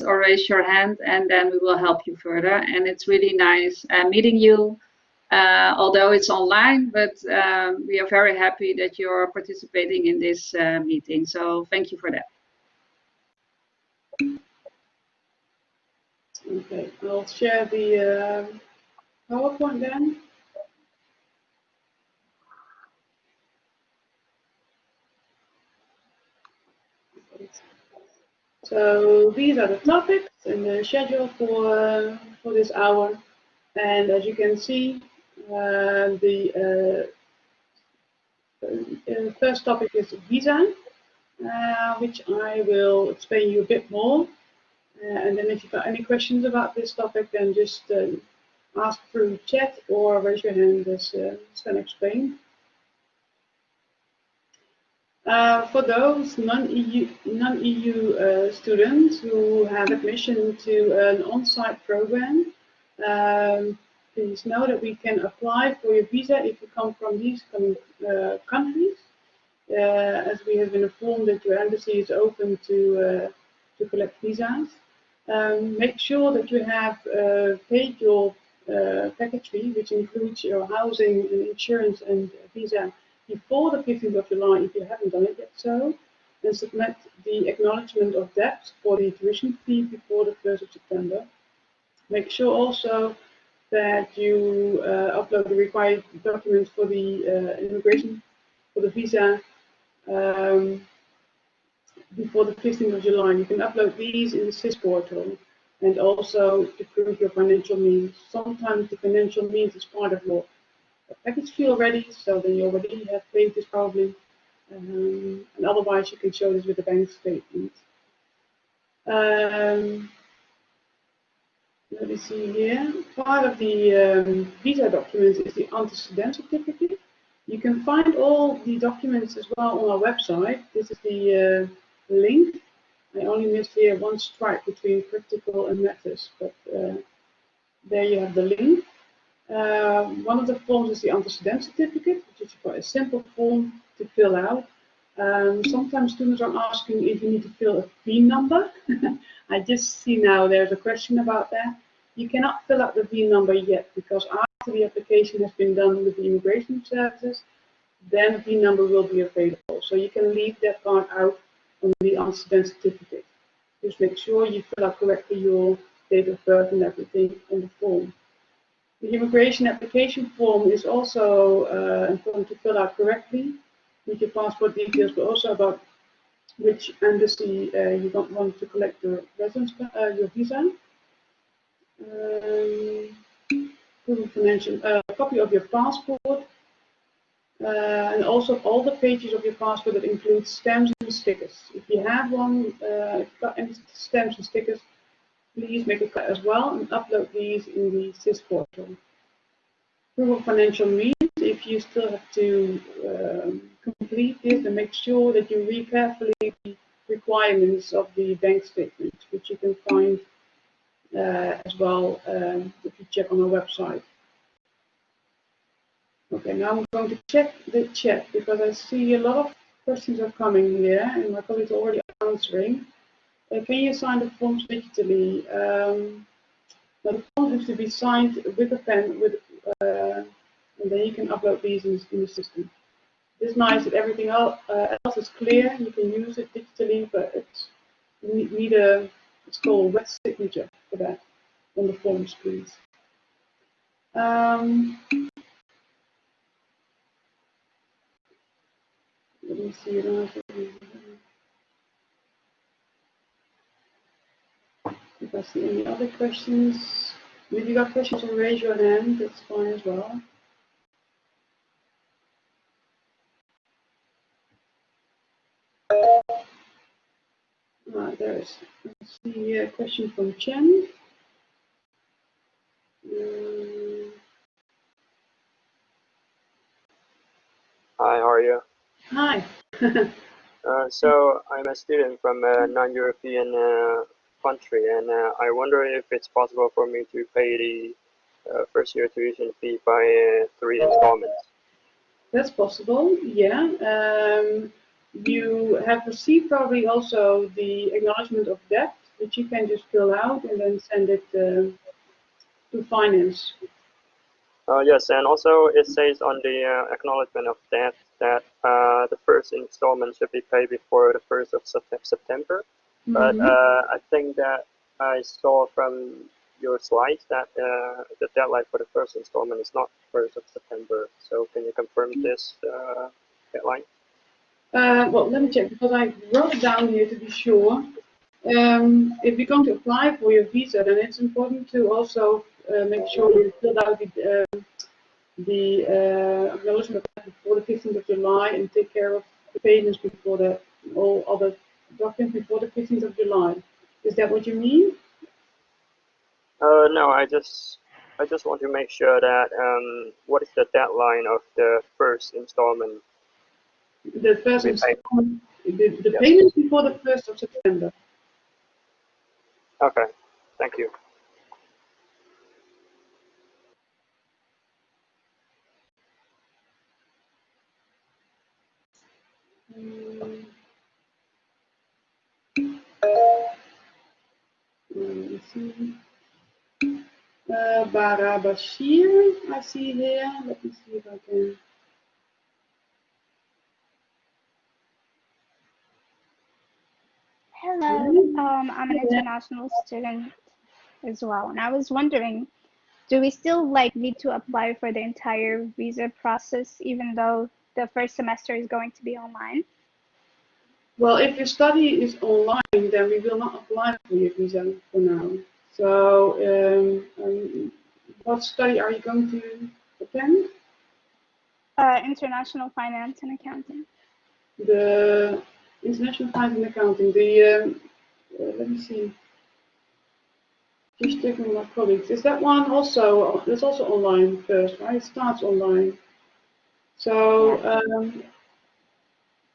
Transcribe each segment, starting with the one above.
or raise your hand and then we will help you further. And it's really nice uh, meeting you, uh, although it's online, but um, we are very happy that you're participating in this uh, meeting. So thank you for that. Okay, I'll share the uh, PowerPoint then. So these are the topics and the schedule for for this hour. And as you can see, uh, the uh, uh first topic is visa, uh, which I will explain you a bit more. Uh, and then if you've got any questions about this topic, then just ask through chat or raise your hand as Sven explained. Uh, for those non-EU non-EU uh, students who have admission to an on-site program, um, please know that we can apply for your visa if you come from these uh, countries. Uh, as we have been informed that your embassy is open to uh, to collect visas. Um, make sure that you have paid your package fee, which includes your housing and insurance and visa before the 15th of July if you haven't done it yet so, and submit the acknowledgement of debt for the tuition fee before the 1st of September. Make sure also that you uh, upload the required documents for the uh, immigration, for the visa um, before the 15th of July. You can upload these in the SIS portal and also to prove your financial means. Sometimes the financial means is part of your package fee already, so then you already have paid this probably. Um, and otherwise you can show this with the bank statement. Um, let me see here. Part of the um, visa documents is the antecedent certificate. You can find all the documents as well on our website. This is the uh, link. I only missed here one stripe between practical and methods, but uh, there you have the link. Uh, one of the forms is the antecedent certificate, which is quite a simple form to fill out. Um, sometimes students are asking if you need to fill a VIN number. I just see now there's a question about that. You cannot fill out the VIN number yet because after the application has been done with the immigration services, then VIN number will be available. So you can leave that part out on the antecedent certificate. Just make sure you fill out correctly your date of birth and everything on the form. The immigration application form is also uh, important to fill out correctly with your passport details, but also about which embassy uh, you want to collect your residence, uh, your visa. Um, financial, uh, copy of your passport, uh, and also all the pages of your passport that include stamps and stickers. If you have one, uh, stamps and stickers, Please make a cut as well and upload these in the SIS portal. Proof of financial means, if you still have to um, complete this, then make sure that you read carefully the requirements of the bank statement, which you can find uh, as well um, if you check on our website. Okay, now I'm going to check the chat because I see a lot of questions are coming here and my colleagues are already answering. Can you sign the forms digitally? Um, the forms have to be signed with a pen, with, uh, and then you can upload these in, in the system. It's nice that everything else, uh, else is clear. You can use it digitally, but it's you need a it's called wet signature for that on the forms, please. Um, let me see. I see any other questions, if you got questions, raise your hand. That's fine as well. Right, there's let's see a question from Chen. Um, Hi, how are you? Hi. uh, so I'm a student from a non-European uh, country, and uh, I wonder if it's possible for me to pay the uh, first year tuition fee by uh, three installments. That's possible, yeah. Um, you have received probably also the acknowledgement of debt which you can just fill out and then send it uh, to finance. Uh, yes, and also it says on the uh, acknowledgement of debt that uh, the first installment should be paid before the first of September. Mm -hmm. But uh, I think that I saw from your slides that uh, the deadline for the first installment is not first of September. So can you confirm this uh, deadline? well, let me check because I wrote it down here to be sure. Um, if you're going to apply for your visa, then it's important to also uh, make sure you fill out the, uh, the uh, acknowledgement before the 15th of July and take care of the payments before the all other documents before the 15th of July. Is that what you mean? Uh, no, I just I just want to make sure that um, what is the deadline of the first installment? The first installment, the, the payment before the 1st of September. Okay, thank you. Uh, Bashir, I see here. Let me see if I can. Hello, um, I'm an international student as well, and I was wondering, do we still like need to apply for the entire visa process, even though the first semester is going to be online? Well, if your study is online, then we will not apply for your visa for now. So, um, um, what study are you going to attend? Uh, international finance and accounting. The international finance and accounting. The um, uh, let me see. Just checking my colleagues. Is that one also? It's also online first, right? It starts online. So um,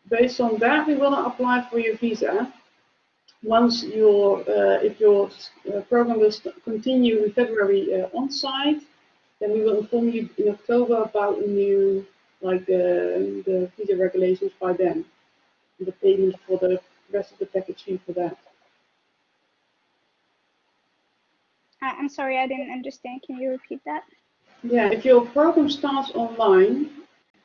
based on that, we will not apply for your visa once your uh, if your uh, program will continue in February uh, on site, then we will inform you in October about the new like the the visa regulations by then, the payment for the rest of the package fee for that. I'm sorry, I didn't understand. Can you repeat that? Yeah, if your program starts online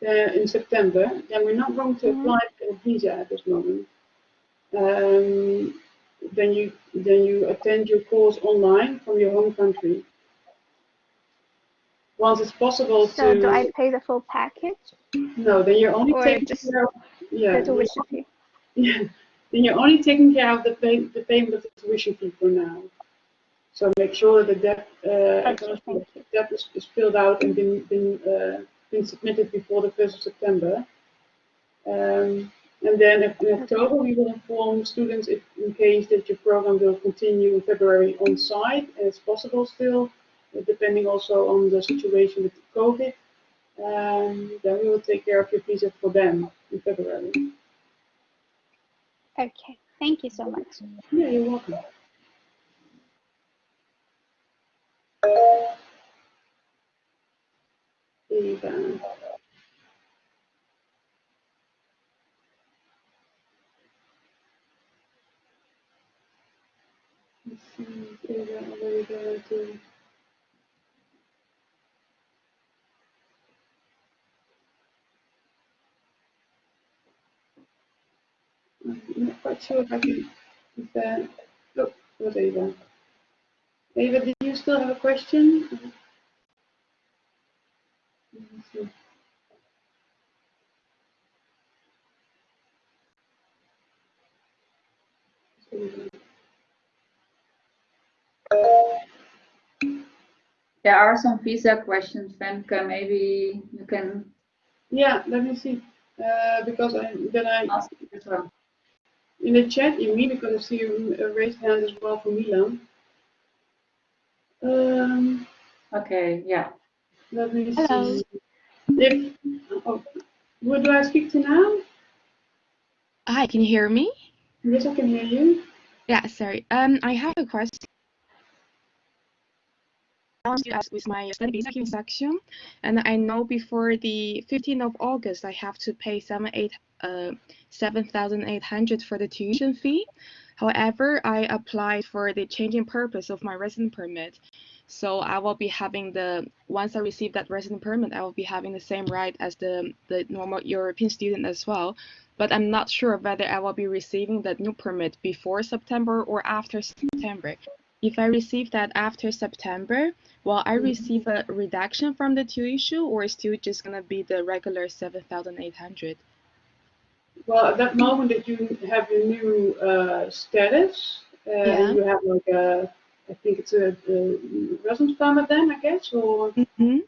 uh, in September, then we're not going to mm -hmm. apply for a visa at this moment. Um, then you then you attend your course online from your home country. Once it's possible so to. So do I pay the full package? No, then you're only or taking just care of yeah. The tuition fee. Yeah, then you're only taking care of the pay, the payment of the tuition fee for now. So make sure that that uh, that is, is, filled out and been been uh, been submitted before the first of September. Um, and then in October, we will inform students if in case that your program will continue in February on site, as possible still, depending also on the situation with COVID. Um, then we will take care of your visa for them in February. Okay, thank you so much. Yeah, you're welcome. Eva. I'm not quite sure if I can. If, uh, look, was Ava. Ava, did you still have a question? There are some visa questions, Femke. Maybe you can. Yeah, let me see. Uh, because I then I ask as well. In the chat, in me, because I see a raised hand as well for Milan. Um, okay, yeah. Let me Hello. see. If, oh, who do I speak to now? Hi, can you hear me? Yes, I can hear you. Yeah, sorry. Um, I have a question with my study visa section, and I know before the 15th of August I have to pay uh 7,800 for the tuition fee. However, I applied for the changing purpose of my resident permit. So I will be having the, once I receive that resident permit, I will be having the same right as the, the normal European student as well. But I'm not sure whether I will be receiving that new permit before September or after September. If I receive that after September, will I receive a reduction from the tuition or is still just gonna be the regular 7,800? Well, at that moment that you have your new uh, status, uh, Yeah. you have like a, I think it's a, a residence permit then, I guess, or Mm-hmm.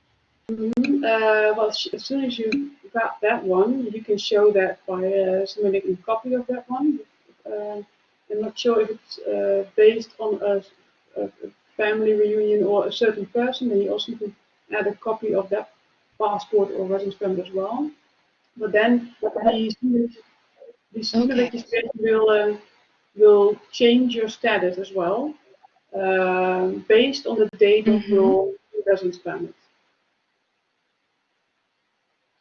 uh, well, sh- as soon as you got that one, you can show that by uh, submitting a copy of that one. Uh, I'm not sure if it's uh, based on a, a, a family reunion or a certain person, then you also need to add a copy of that passport or residence permit as well. But then the the student Okay. registration will uh, will change your status as well, um, based on the date of Mhm. your residence permit.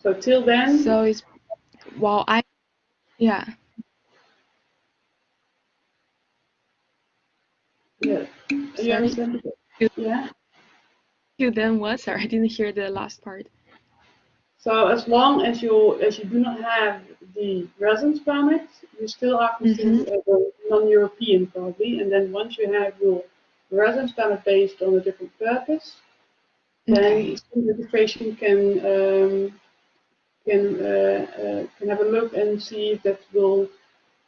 So till then, So it's, well, I, yeah, you You- Yeah. You then what? Sorry, I didn't hear the last part. So as long as you as you do not have the residence permit, you still are considered as a non-European probably. And then once you have your residence permit based on a different purpose, then Okay. registration can um, can uh, uh, can have a look and see if that will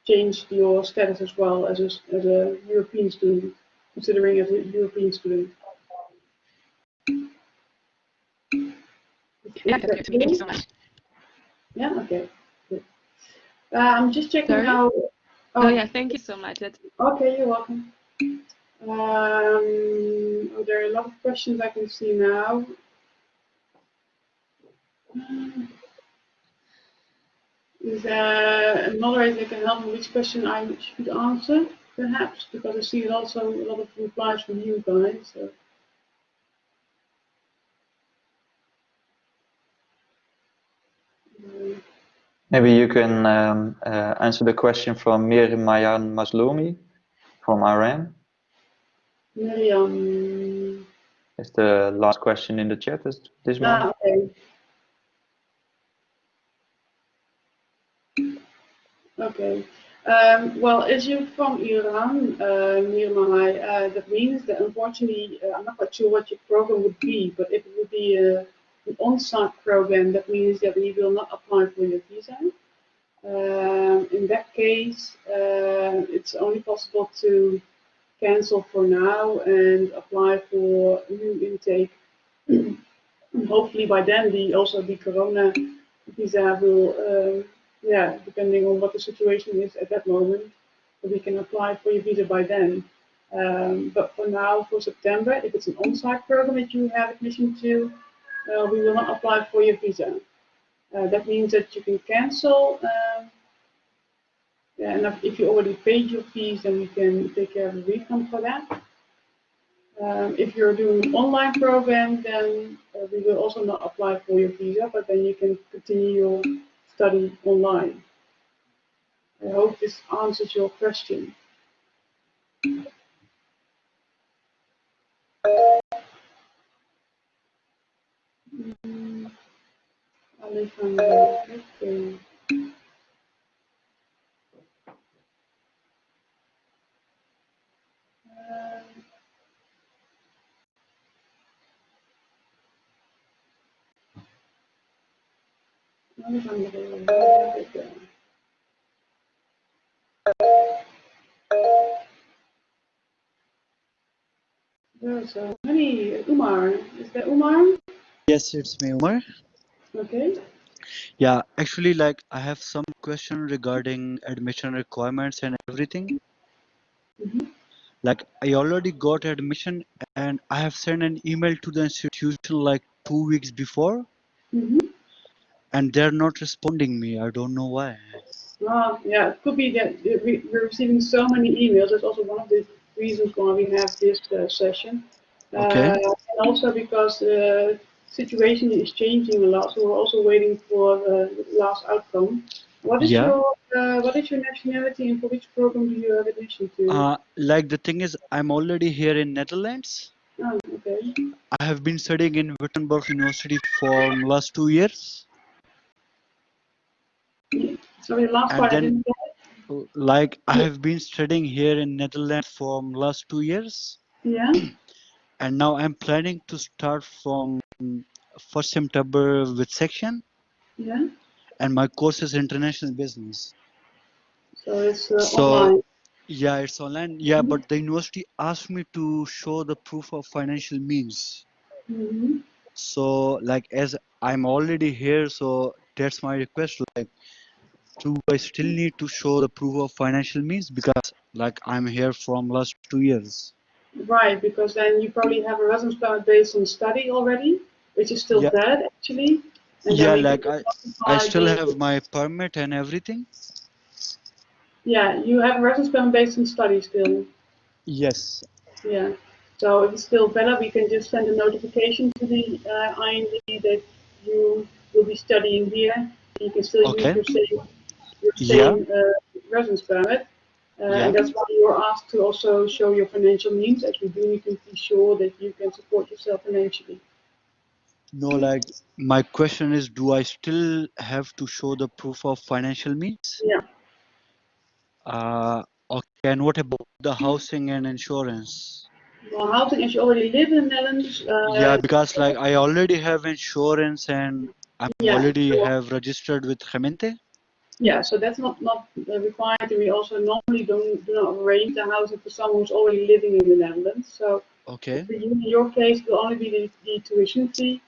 change your status as well as a, as a European student, considering as a European student. Yeah, Is that's that good. Thank you so much. Yeah, okay. Good. Uh, I'm just checking Sorry? how. Oh, yeah, thank you so much. That's, Okay, you're welcome. Um, oh, there are a lot of questions I can see now. Is there a moderator that can help me which question I should answer, perhaps? Because I see also a lot of replies from you guys. So. Maybe you can um, uh, answer the question from Mir Mayan Mazloumi from Iran. Miriam. It's the last question in the chat this, this Ah, moment. okay. Okay. Um, well, as you're from Iran, uh, Mir Mahai, uh, that means that unfortunately, uh, I'm not quite sure what your program would be, but if it would be a, an on-site program, that means that we will not apply for your visa. Um, in that case, uh, it's only possible to cancel for now and apply for new intake. hopefully by then the also the corona visa will, yeah, depending on what the situation is at that moment, we can apply for your visa by then. Um, but for now, for September, if it's an on-site program that you have admission to, uh, we will not apply for your visa. Uh, that means that you can cancel. Um, yeah, and if- you already paid your fees, then we can take care of the refund for that. Um, if you're doing an online program, then uh, we will also not apply for your visa, but then you can continue your study online. I hope this answers your question. Alejandro, okay. Um, Alejandro, okay. There are so many. Umar, is that Umar? Yes, it's me, Umar. Okay. Yeah, actually, like I have some question regarding admission requirements and everything. Mhm. Like I already got admission and I have sent an email to the institution like two weeks before Mm-hmm. And they're not responding me. I don't know why. Well, yeah, it could be that we- we're receiving so many emails. That's also one of the reasons why we have this uh, session. Okay. Uh, and also because the situation is changing a lot, so we're also waiting for the last outcome. What is Yeah. your uh, what is your nationality and for which program do you have admission to? Uh, like the thing is, I'm already here in Netherlands. oh, okay. I have been studying in Wittenborg University for last two years. Sorry, last And part then-. Like I have been studying here in Netherlands for last two years, Yeah. and now I'm planning to start from first September with section, Yeah. and my course is international business. So it's uh, So- online. Yeah, it's online. Yeah, but the university asked me to show the proof of financial means. hmm So like as I'm already here, so that's my request. Like, do I still need to show the proof of financial means because like I'm here from last two years? Right, because then you probably have a residence permit based on study already, which is still Yeah. valid actually. And Yeah, like I, I still have my permit and everything. Yeah, you have a residence permit based on study still. Yes. Yeah. So if it's still valid, we can just send a notification to the uh, IND that you will be studying here. You can still Okay. use your same, your Yeah. same uh, residence permit. Uh, Yeah. And that's why you are asked to also show your financial means, as we do need to be sure that you can support yourself financially. No, like my question is, do I still have to show the proof of financial means? Yeah. Uh, okay. And what about the housing and insurance? Well, housing, as you already live in the Netherlands, uh, Yeah, because like I already have insurance and I'm Yeah, already sure. have registered with Gemeente. Yeah, so that's not, not uh, required, and we also normally don't, do not arrange the housing for someone who's already living in the Netherlands. So Okay. for you, in your case, it will only be the, the tuition fee.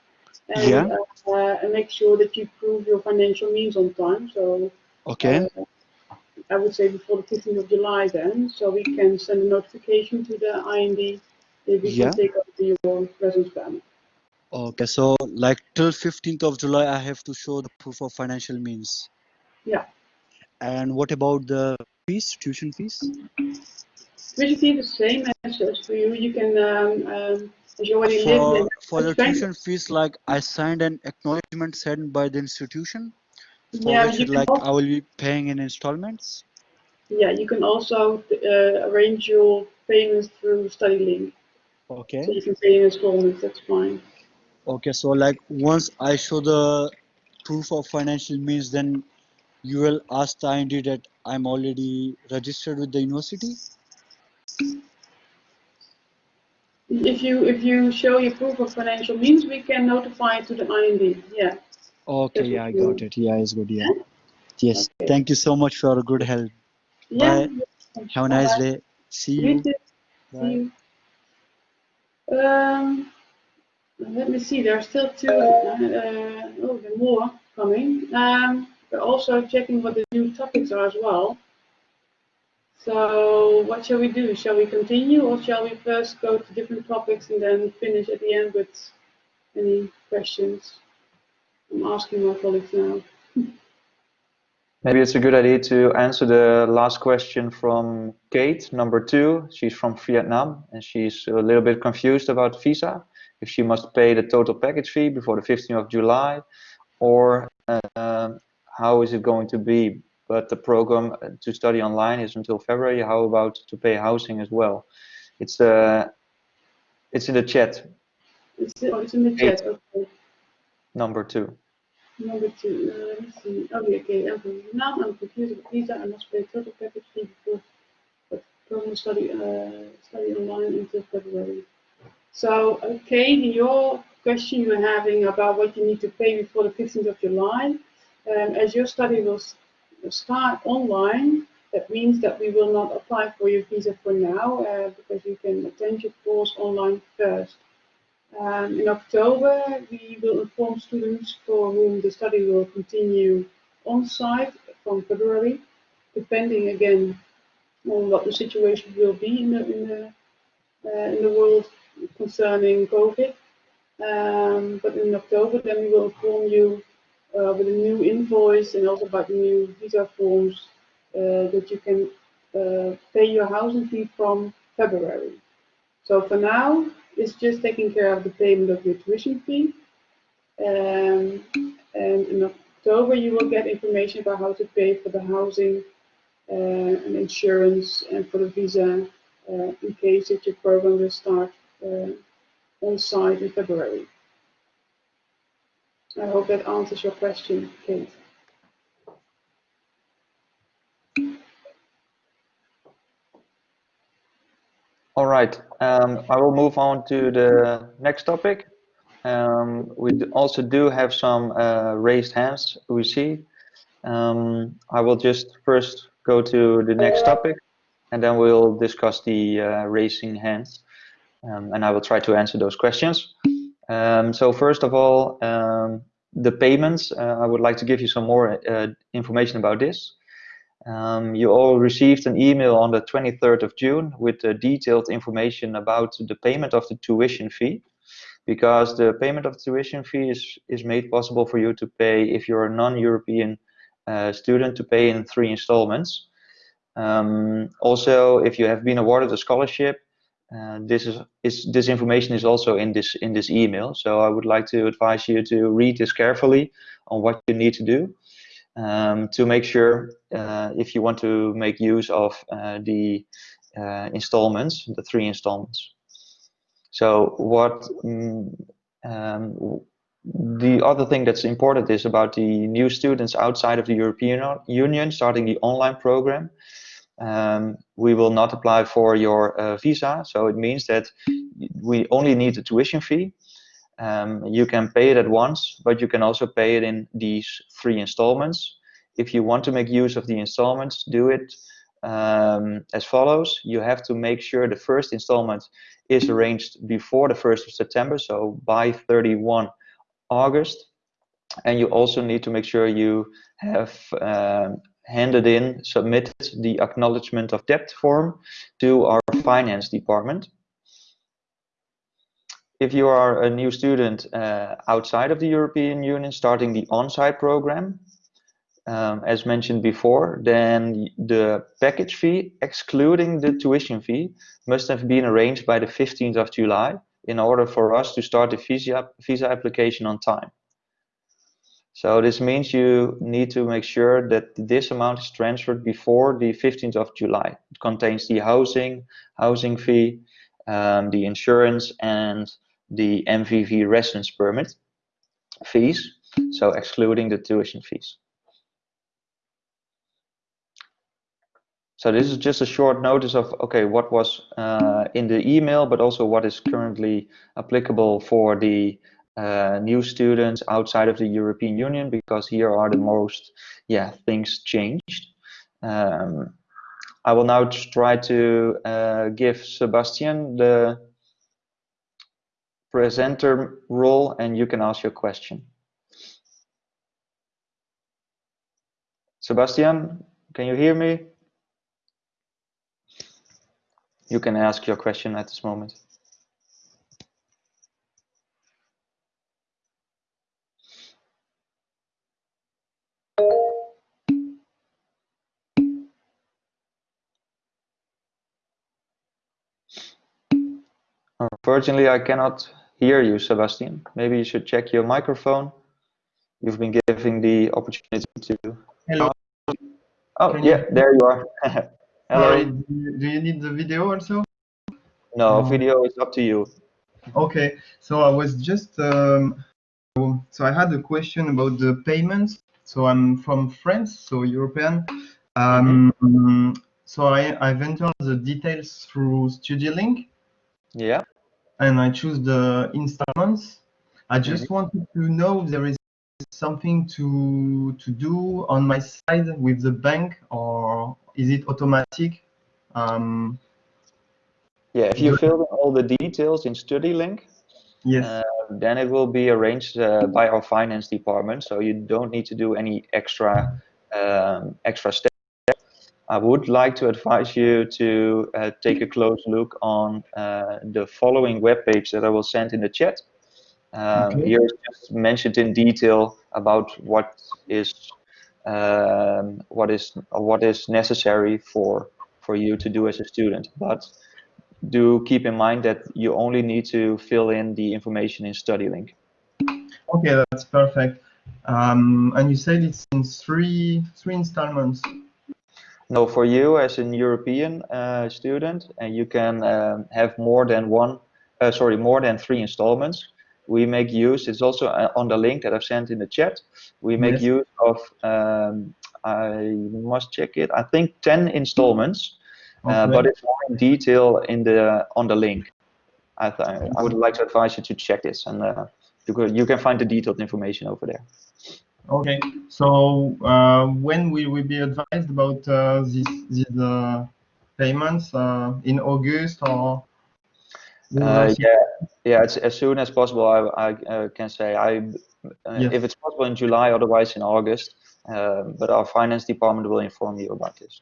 And, Yeah. uh, uh, and make sure that you prove your financial means on time. So Okay. uh, I would say before the 15th of July then, so we can send a notification to the IND if we Yeah. can take over your residence permit. Okay. So like till 15th of July, I have to show the proof of financial means. Yeah. And what about the fees, tuition fees? Fee the same as, as for you. You can, um, um, as you already For in for the tuition fees, like I signed an acknowledgement sent by the institution, for Yeah, which like I will be paying in installments. Yeah, you can also uh, arrange your payments through Studielink. Okay. So you can pay in installments, that's fine. Okay, so like once I show the proof of financial means, then you will ask the IND that I'm already registered with the university. If you if you show your proof of financial means, we can notify to the IND. Yeah. Okay, yeah, I got it. Yeah, it's good. Yeah. Yes. Okay. Thank you so much for your good help. Yeah. Have a nice Bye-bye. day. See You you. Bye. See you. Um, let me see. There are still two. Uh, uh, oh, there are more coming. Um, we're also checking what the new topics are as well. So, what shall we do? Shall we continue, or shall we first go to different topics and then finish at the end with any questions? I'm asking my colleagues now. Maybe it's a good idea to answer the last question from Kate, number two. She's from Vietnam and she's a little bit confused about visa. If she must pay the total package fee before the 15th of July, or um, how is it going to be? But the program uh, to study online is until February. How about to pay housing as well? It's uh, it's in the chat, It's, oh, it's in the chat. Okay. number two. Number two, uh, let me see. Oh, yeah, okay. I'm. I'm confused with visa. I must pay total package fee before but program study uh, study online until February. So, okay, your question you're having about what you need to pay before the 15th of July. Um, as your study will start online, that means that we will not apply for your visa for now uh, because you can attend your course online first. Um, in October, we will inform students for whom the study will continue on-site from February, depending again on what the situation will be in the, in the, uh, in the world concerning COVID. Um, but in October, then we will inform you uh, with a new invoice and also about the new visa forms uh, that you can uh, pay your housing fee from February. So for now, it's just taking care of the payment of your tuition fee. Um, and in October, you will get information about how to pay for the housing uh, and insurance and for the visa uh, in case that your program will start uh, on site in February. I hope that answers your question, Kate. All right, um, I will move on to the next topic. Um, we also do have some uh, raised hands we see. Um, I will just first go to the next topic and then we'll discuss the uh, raising hands um, and I will try to answer those questions. Um, so first of all, um, the payments, uh, I would like to give you some more uh, information about this. Um, you all received an email on the 23rd of June with uh, detailed information about the payment of the tuition fee because the payment of tuition fee is, is made possible for you to pay if you're a non-European uh, student to pay in three installments. Um, also, if you have been awarded a scholarship, uh, this is, is this information is also in this in this email. So I would like to advise you to read this carefully on what you need to do um, to make sure uh, if you want to make use of uh, the uh, installments, the three installments. So what mm, um, the other thing that's important is about the new students outside of the European Union starting the online program. Um, we will not apply for your uh, visa, so it means that we only need the tuition fee. Um, you can pay it at once, but you can also pay it in these three installments. If you want to make use of the installments, do it um, as follows. You have to make sure the first installment is arranged before the 1st of September, so by 31 August. And you also need to make sure you have um, handed in, submitted the acknowledgement of debt form to our finance department. If you are a new student uh, outside of the European Union starting the on-site program, um, as mentioned before, then the package fee, excluding the tuition fee, must have been arranged by the 15th of July in order for us to start the visa, visa application on time. So this means you need to make sure that this amount is transferred before the 15th of July. It contains the housing, housing fee, um, the insurance, and the MVV residence permit fees, so excluding the tuition fees. So this is just a short notice of, okay, what was uh, in the email, but also what is currently applicable for the uh, new students outside of the European Union, because here are the most, yeah, things changed. Um, I will now try to uh, give Sebastian the presenter role and you can ask your question. Sebastian, can you hear me? You can ask your question at this moment. Unfortunately, I cannot hear you, Sebastian. Maybe you should check your microphone. You've been given the opportunity to. Hello. Oh, Can yeah, you- there you are. Hello. Do you- need the video also? No, video is up to you. Okay, so I was just um, so I had a question about the payments. So I'm from France, so European. Um, So I, I've entered the details through Studielink Yeah. and I choose the installments. I just wanted to know if there is something to to do on my side with the bank or is it automatic? Um, Yeah, if you fill in all the details in Studielink, yes. uh, then it will be arranged uh, by our finance department, so you don't need to do any extra um, extra steps. I would like to advise you to uh, take a close look on uh, the following webpage that I will send in the chat. Um, Okay. Here is just mentioned in detail about what is um, what is what is necessary for for you to do as a student, but do keep in mind that you only need to fill in the information in Studielink. Okay, that's perfect. Um, and you said it's in three three installments. No, for you as an European uh, student, and you can um, have more than one, uh, sorry, more than three installments. We make use. It's also uh, on the link that I've sent in the chat. We make Yes. use of. Um, I must check it. I think ten installments, uh, but it's more in detail in the on the link. I th I would like to advise you to check this, and uh, you can find the detailed information over there. Okay, so uh, when will we be advised about uh, these these uh, payments uh, in August or? Uh, yeah, yeah. It's as soon as possible. I, I uh, can say I, uh, Yes. if it's possible in July, otherwise in August. But our finance department will inform you about this.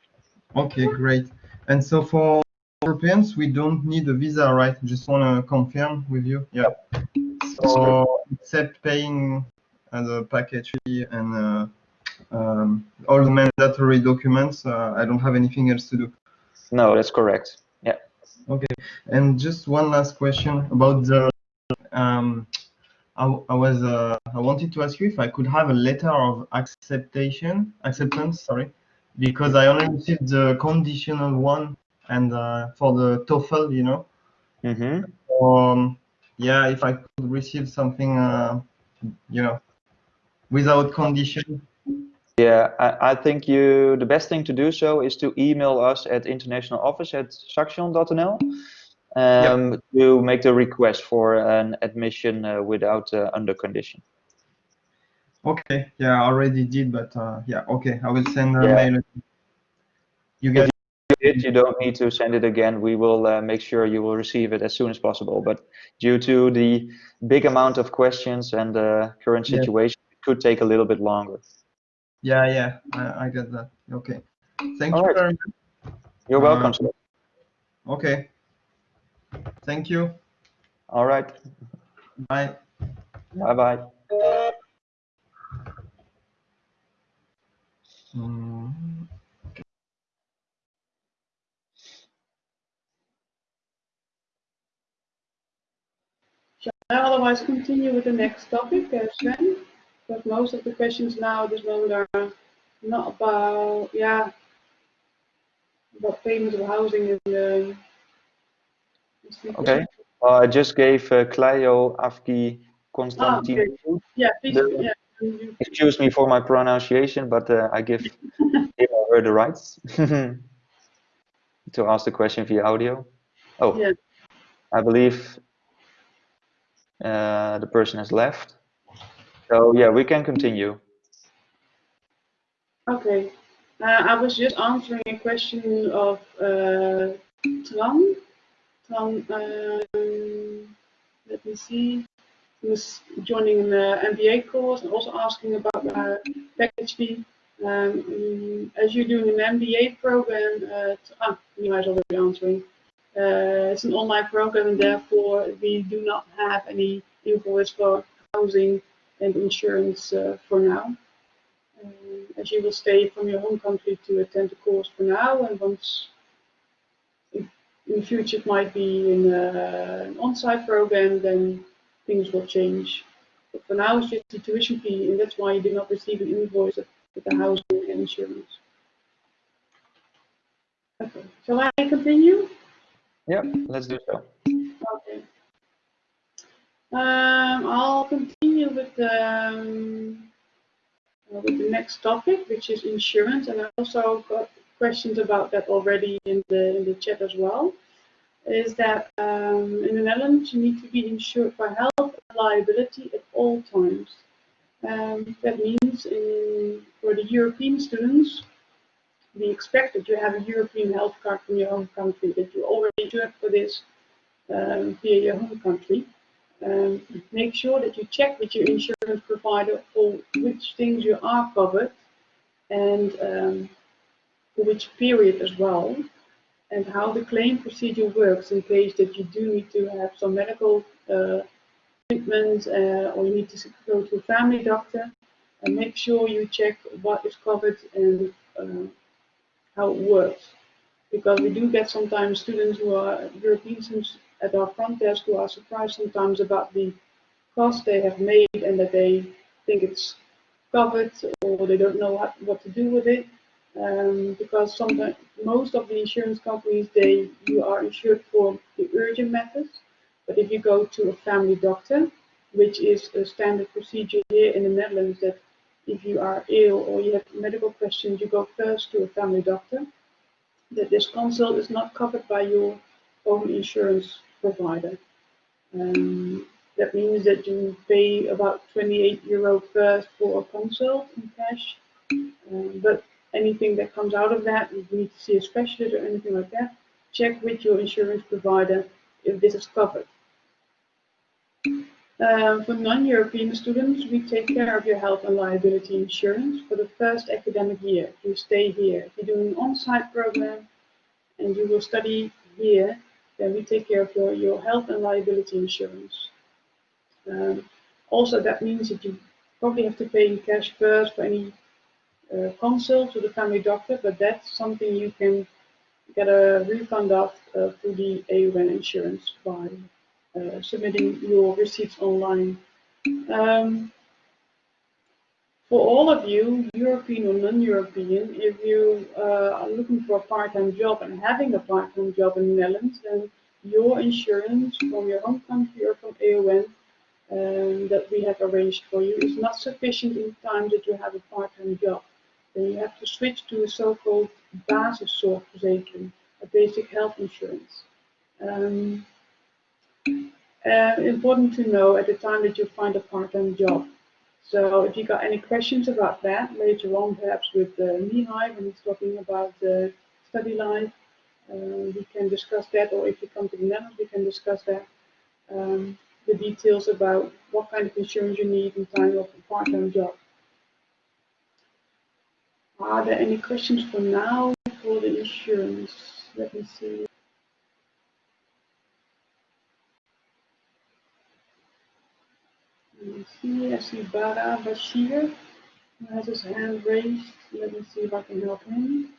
Okay, great. And so for Europeans, we don't need a visa, right? Just want to confirm with you. Yeah. So except paying uh, the package and uh, um, all the mandatory documents, uh, I don't have anything else to do. No, that's correct. Yeah. Okay. And just one last question about the. Um, I, I was uh, I wanted to ask you if I could have a letter of acceptation acceptance. Sorry, because I only received the conditional one and uh, for the TOEFL, you know. Mm-hmm. Um, yeah, if I could receive something, uh, you know, without condition. Yeah, I, I think you the best thing to do so is to email us at international office at saxion.nl um, to make the request for an admission uh, without uh, under condition. Okay. Yeah, I already did, but uh, yeah. Okay, I will send a Yeah. mail. You get it, you don't need to send it again. We will uh, make sure you will receive it as soon as possible. But due to the big amount of questions and the current situation, it could take a little bit longer. Yeah, yeah, I, I get that. Okay. Thank All you right. very much. You're Uh, welcome. sir. Okay. Thank you. All right. Bye. Bye bye. Mm, Shall I otherwise continue with the next topic, uh, Sven? Because most of the questions now at this moment are not about, yeah, about payment of housing and um, Okay. Uh, I just gave uh, Clio Afki Konstantin. Yeah, please, The- yeah. Excuse me for my pronunciation, but uh, I give him or her the rights to ask the question via audio. Oh, Yeah. I believe uh, the person has left. So yeah, we can continue. Okay. Uh, I was just answering a question of uh, Tran. Tran, um, let me see. He was joining an MBA course and also asking about uh, package fee. Um, mm, as you're doing an MBA program, uh, ah, you might already be answering. Uh, it's an online program and therefore we do not have any invoice for housing and insurance uh, for now. Um, as you will stay from your home country to attend the course for now, and once in, in the future it might be in uh, an on-site program, then things will change. But for now, it's just the tuition fee, and that's why you did not receive an invoice with the housing and insurance. Okay, shall I continue? Yeah, let's do so. Um, I'll continue with um, uh, with the next topic, which is insurance, and I also got questions about that already in the in the chat as well. Is that um, in the Netherlands you need to be insured for health and liability at all times. Um, that means in, for the European students, we expect that you have a European health card from your home country, that you already insured for this um, via your home country. Um, make sure that you check with your insurance provider for which things you are covered and um, for which period as well, and how the claim procedure works in case that you do need to have some medical uh, treatment uh, or you need to go to a family doctor. And make sure you check what is covered and uh, how it works because we do get sometimes students who are European at our front desk who are surprised sometimes about the cost they have made and that they think it's covered or they don't know what, what to do with it. Um, because sometimes most of the insurance companies they you are insured for the urgent methods, but if you go to a family doctor, which is a standard procedure here in the Netherlands, that if you are ill or you have medical questions, you go first to a family doctor. That this consult is not covered by your own insurance provider. Um, that means that you pay about 28 euro first for a consult in cash, um, but anything that comes out of that, you need to see a specialist or anything like that, check with your insurance provider if this is covered. Um, for non-European students, we take care of your health and liability insurance for the first academic year. You stay here. If you do an on-site program and you will study here, then we take care of your, your health and liability insurance. Um, also, that means that you probably have to pay in cash first for any uh, consult to the family doctor, but that's something you can get a refund of uh, through the AON insurance by uh, submitting your receipts online. Um, for all of you, European or non-European, if you uh, are looking for a part-time job and having a part-time job in the Netherlands, then your insurance from your home country or from AON um, that we have arranged for you is not sufficient in time that you have a part-time job. Then you have to switch to a so-called basiszorgverzekering, a basic health insurance. Um, uh, important to know at the time that you find a part-time job. So if you got any questions about that later on, perhaps with uh, Mihai when he's talking about the study life, uh, we can discuss that, or if you come to the Netherlands, we can discuss that. Um, the details about what kind of insurance you need in time of a part-time job. Are there any questions for now for the insurance? Let me see. Me see, I see Bara Bashir who has his hand raised. Let me see if I can help him.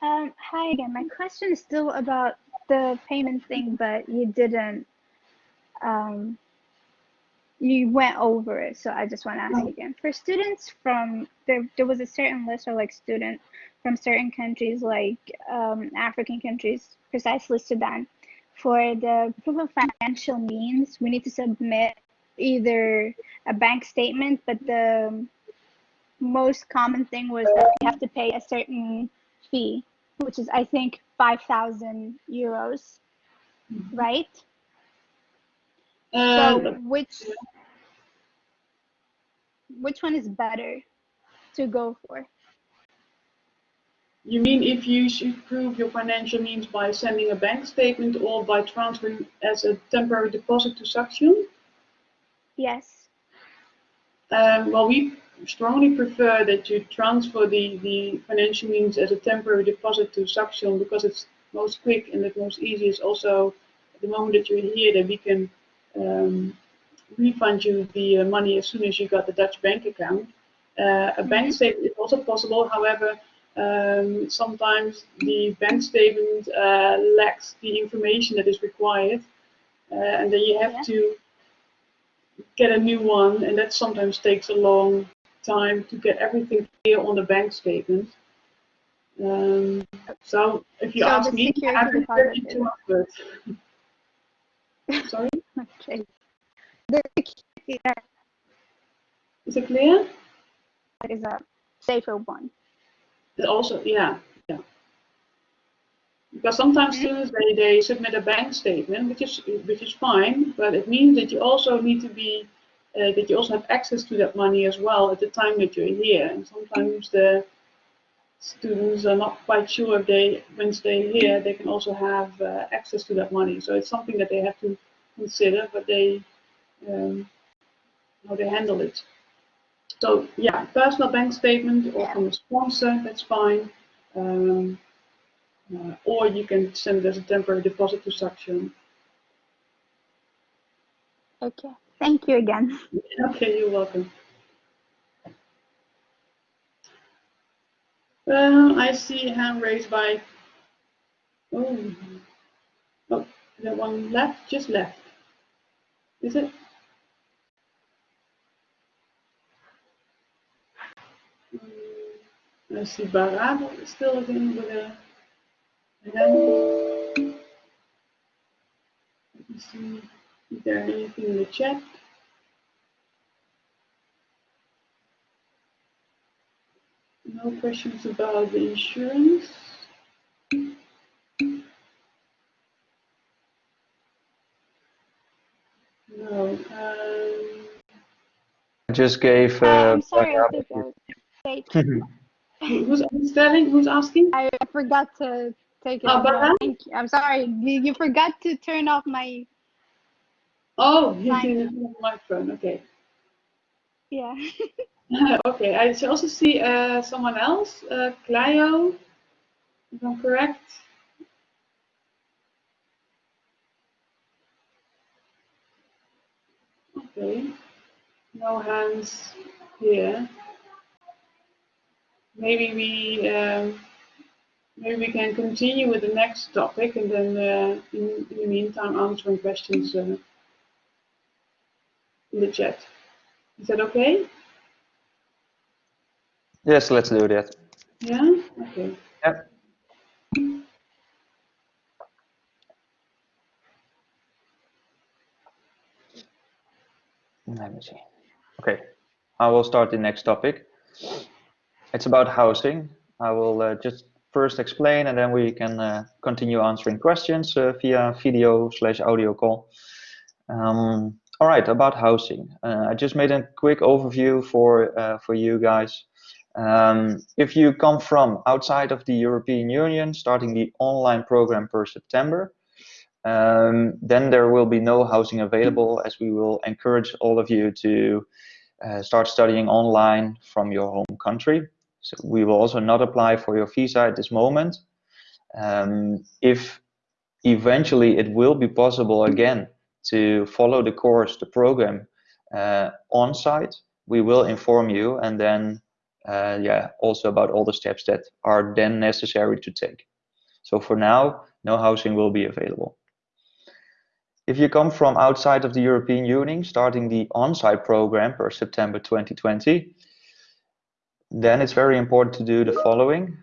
Um, hi again. My question is still about the payment thing, but you didn't. Um, you went over it, so I just want to ask again. For students from there, there was a certain list of like student from certain countries, like um, African countries, precisely Sudan. For the proof of financial means, we need to submit either a bank statement, but the most common thing was that we have to pay a certain fee, which is I think 5,000 euros, right? So Um, which which one is better to go for? you mean if you should prove your financial means by sending a bank statement or by transferring as a temporary deposit to Saxion? Yes. Um, well, we strongly prefer that you transfer the, the financial means as a temporary deposit to Saxion because it's most quick and the most easy is also at the moment that you're here that we can um, refund you the uh, money as soon as you got the Dutch bank account. Uh, a bank Mhm. statement is also possible, however, um, sometimes the bank statement uh, lacks the information that is required, uh, and then you have Yeah. to get a new one, and that sometimes takes a long time to get everything clear on the bank statement. Um, so if you So ask me, I prefer deposit you is- to offer it. Sorry, Okay. That is it clear? is a safer one. Also, yeah, yeah. Because sometimes students they, they submit a bank statement, which is which is fine, but it means that you also need to be uh, that you also have access to that money as well at the time that you're here. And sometimes the students are not quite sure if they, once they're here, they can also have uh, access to that money. So it's something that they have to consider, but they um, how they handle it. So yeah, personal bank statement or from a sponsor, that's fine. Um, uh, or you can send it as a temporary deposit to Saxion. Okay. Thank you again. Okay, you're welcome. I see a hand raised by, oh, oh, the one left, just left. Is it? Mm, I see Barado still again with a hand. Let me see, is there anything in the chat? No questions about the insurance. No. Um, I just gave. Hi, Uh, I'm sorry, I Barado- think I was late. who- who's spelling? Who's asking? I I forgot to take it. Oh, off. No, Thank you. I'm sorry. You, you forgot to turn off my. Oh, he's Fine. in the microphone. Okay. Yeah. okay. I also see uh, someone else, uh, Clio, if I'm correct. Okay. No hands here. Maybe we um, maybe we can continue with the next topic and then uh, in, in the meantime answering questions uh, in the chat. Is that okay? Yes, let's do that. Yeah? Okay. Yep. Let me see. Okay, I will start the next topic. It's about housing. I will uh, just first explain and then we can uh, continue answering questions uh, via video slash audio call. Um, all right, about housing. Uh, I just made a quick overview for, uh, for you guys. Um, if you come from outside of the European Union, starting the online program per September, um, then there will be no housing available as we will encourage all of you to uh, start studying online from your home country. So we will also not apply for your visa at this moment. Um, if eventually it will be possible again to follow the course, the program uh, on site, we will inform you and then uh, yeah, also about all the steps that are then necessary to take. So for now, no housing will be available. If you come from outside of the European Union, starting the on-site program per September 2020, then it's very important to do the following.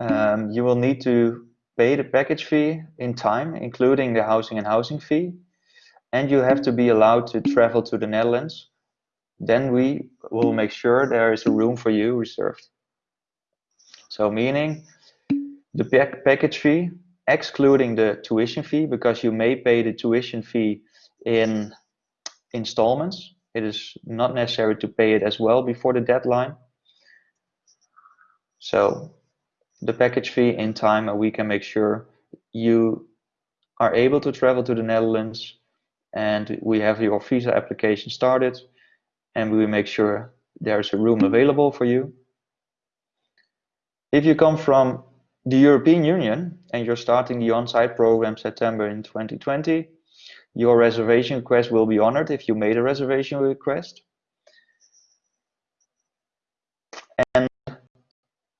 Um, you will need to pay the package fee in time, including the housing and housing fee, and you have to be allowed to travel to the Netherlands. Then we will make sure there is a room for you reserved. So meaning the pack package fee, excluding the tuition fee, because you may pay the tuition fee in installments. It is not necessary to pay it as well before the deadline. So the package fee in time and we can make sure you are able to travel to the Netherlands and we have your visa application started and we make sure there's a room available for you. If you come from the European Union and you're starting the on-site program September in 2020, your reservation request will be honored if you made a reservation request. And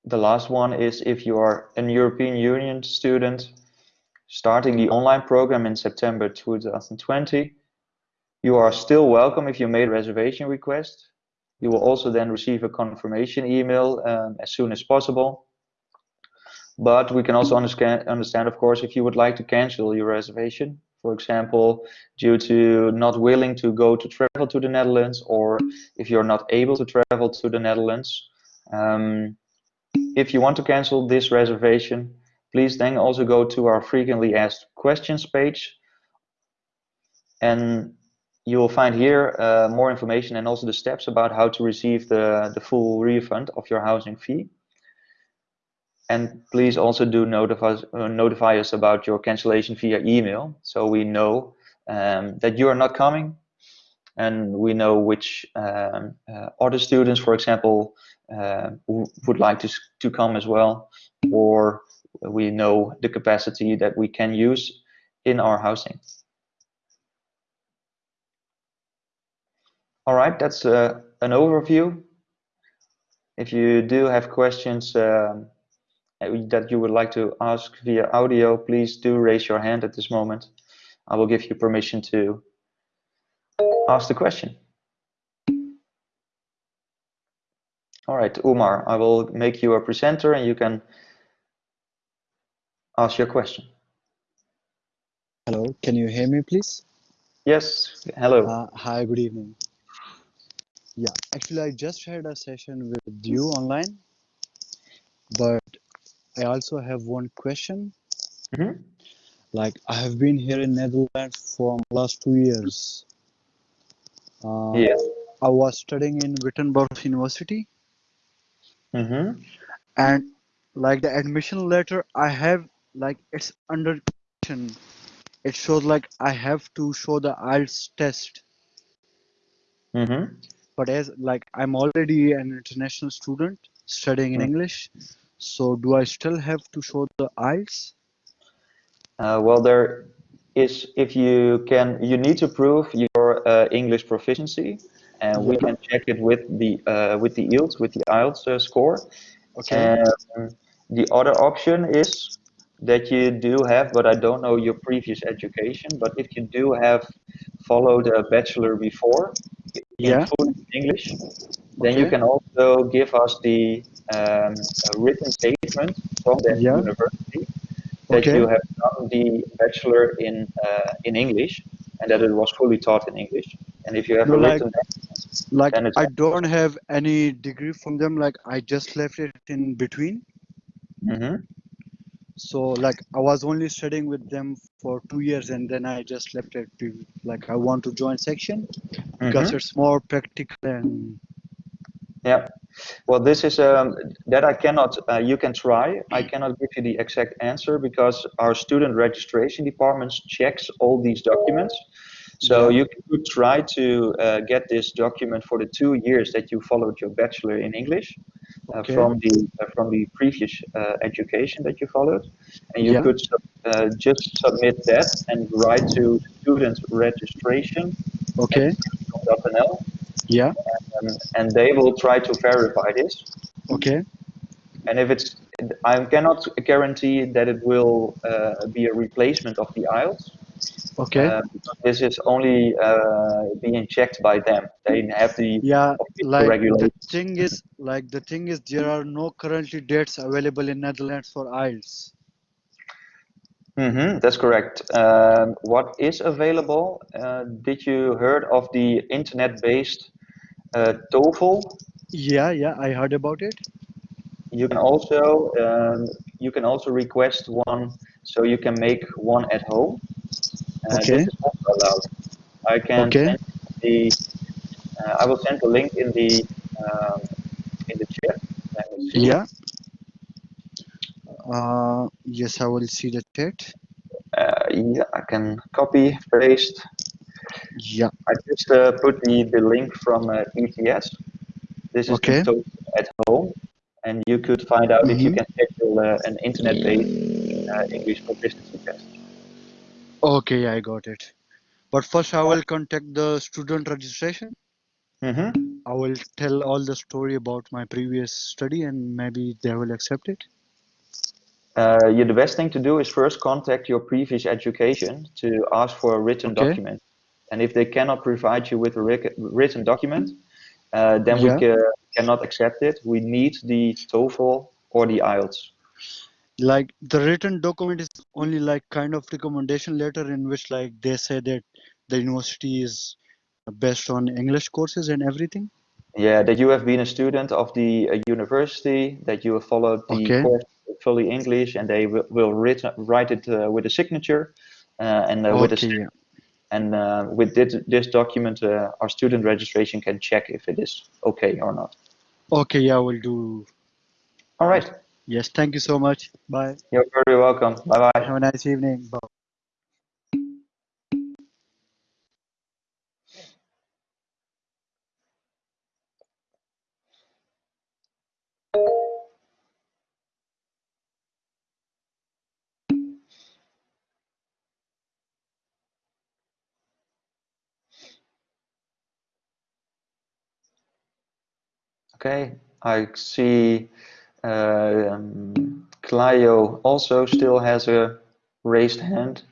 the last one is if you are an European Union student starting the online program in September 2020, you are still welcome if you made a reservation request. You will also then receive a confirmation email um, as soon as possible. But we can also understand, understand, of course, if you would like to cancel your reservation, for example, due to not willing to go to travel to the Netherlands, or if you're not able to travel to the Netherlands. Um, if you want to cancel this reservation, please then also go to our frequently asked questions page. And you will find here uh, more information and also the steps about how to receive the, the full refund of your housing fee. And please also do notify, uh, notify us about your cancellation via email so we know um, that you are not coming and we know which um, uh, other students, for example, uh, would like to, to come as well, or we know the capacity that we can use in our housing. All right, that's uh, an overview. If you do have questions um, that you would like to ask via audio, please do raise your hand at this moment. I will give you permission to ask the question. All right, Umar, I will make you a presenter and you can ask your question. Hello, can you hear me, please? Yes, hello. Uh, hi, good evening. Yeah, actually, I just had a session with you online, but I also have one question. Mm -hmm. Like, I have been here in Netherlands for last two years. Uh, yes. I was studying in Wittenborg University. Mm -hmm. And like the admission letter I have, like it's under question. it shows like I have to show the IELTS test. Mm-hmm. But as like I'm already an international student studying in Mm. English, so do I still have to show the IELTS? Uh, well, there is if you can, you need to prove your uh, English proficiency, and we can check it with the uh, with the IELTS with the IELTS uh, score. Okay. Um, the other option is that you do have, but I don't know your previous education, but if you do have followed a bachelor before in Yeah. English, then you can also give us the um, written statement from the Yeah. university that Okay. you have done the bachelor in uh, in English and that it was fully taught in English. And if you have No, a like- written Like I don't have any degree from them. Like I just left it in between. Mhm. So like I was only studying with them for two years and then I just left it to like I want to join Saxion because Mhm. it's more practical and Yeah. Well, this is um, that I cannot. Uh, you can try. I cannot give you the exact answer because our student registration department checks all these documents. So you could try to uh, get this document for the two years that you followed your bachelor in English uh, Okay. from the uh, from the previous uh, education that you followed, and you Yeah. could uh, just submit that and write to student registration okay. .nl, Yeah. Um, and they will try to verify this. Okay. And if it's, I cannot guarantee that it will uh, be a replacement of the IELTS. Okay. Uh, this is only uh, being checked by them. They have the yeah. Like the thing is like the thing is there are no currently dates available in Netherlands for IELTS. hmm that's correct. Um, what is available? Uh, did you heard of the internet-based uh, TOEFL? Yeah. Yeah. I heard about it. You can also um, you can also request one, so you can make one at home. Uh, Okay. This is also allowed. I can Okay. send the uh, I will send the link in the um, in the chat. Yeah. Uh, yes, I will see the chat. Uh, yeah, I can copy paste. Yeah. I just uh, put the the link from uh, ETS. This is Okay. at home, and you could find out if you Mhm. can schedule uh, an internet-based uh, English proficiency test. Okay, I got it. But first, I will contact the student registration. Mm-hmm. I will tell all the story about my previous study, and maybe they will accept it. Uh, yeah, the best thing to do is first contact your previous education to ask for a written Okay. document. And if they cannot provide you with a written document, uh, then Yeah. we ca- cannot accept it. We need the TOEFL or the IELTS. Like the written document is only like kind of recommendation letter in which like they say that the university is based on English courses and everything. Yeah, that you have been a student of the uh, university, that you have followed the Okay. course fully English, and they will, will writ- write it uh, with a signature uh, and uh, with a Okay. And uh, with this, this document, uh, our student registration can check if it is okay or not. Okay, yeah, we'll do. All right. Yes, thank you so much. Bye. You're very welcome. Bye bye. Have a nice evening. Bye. Okay, I see uh, um, Clio also still has a raised hand.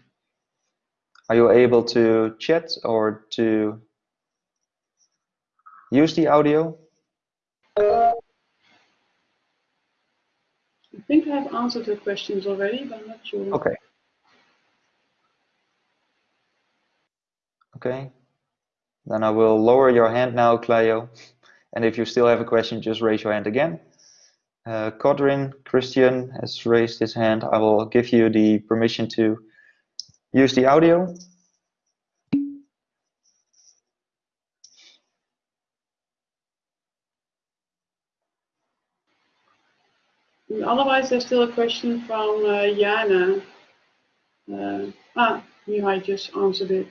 Are you able to chat or to use the audio? I think I have answered the questions already, but I'm not sure. Okay. Okay. Then I will lower your hand now, Clio. And if you still have a question, just raise your hand again. Uh, Codrin Christian has raised his hand. I will give you the permission to use the audio. Otherwise, there's still a question from uh, Jana. Uh, ah, Mihai just answered it.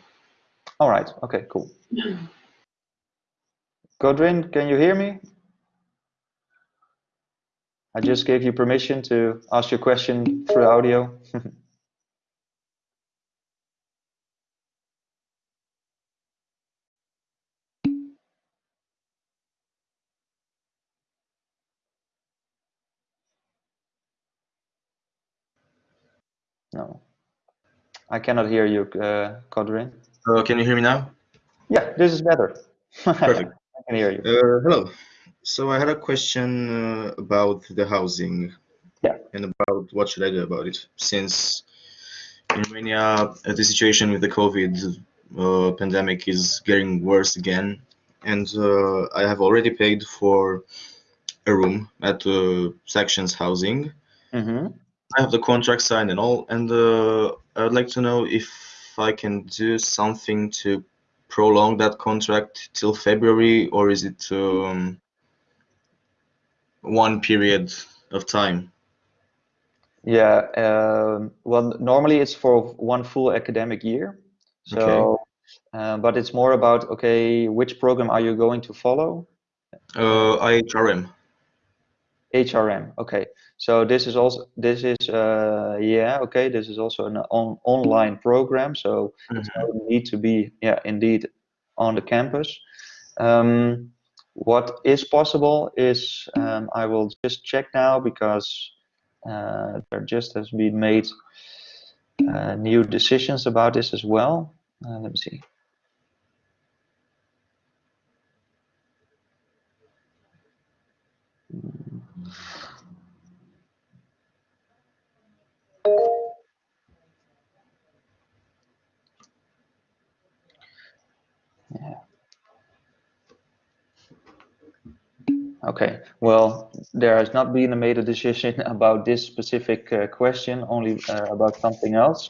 All right. Okay, cool. Godwin, can you hear me? I just gave you permission to ask your question through audio. no, I cannot hear you, uh, Codrin. Uh, can you hear me now? Yeah, this is better. Perfect. Can hear you. Uh, hello. So I had a question uh, about the housing. Yeah. And about what should I do about it, since in Romania uh, the situation with the COVID uh, pandemic is getting worse again, and uh, I have already paid for a room at uh, Saxion Housing. hmm I have the contract signed and all, and uh, I would like to know if I can do something to prolong that contract till February, or is it um, one period of time? Yeah, um, well, normally it's for one full academic year. So, uh, but it's more about, okay, which program are you going to follow? Uh, IHRM. HRM. Okay. So this is also, this is, uh, yeah, okay, this is also an on, online program. So it Mhm. doesn't need to be, yeah, indeed on the campus. Um, what is possible is, um, I will just check now because uh, there just has been made uh, new decisions about this as well. Uh, let me see. Yeah. Okay. Well, there has not been a made a decision about this specific uh, question, only uh, about something else.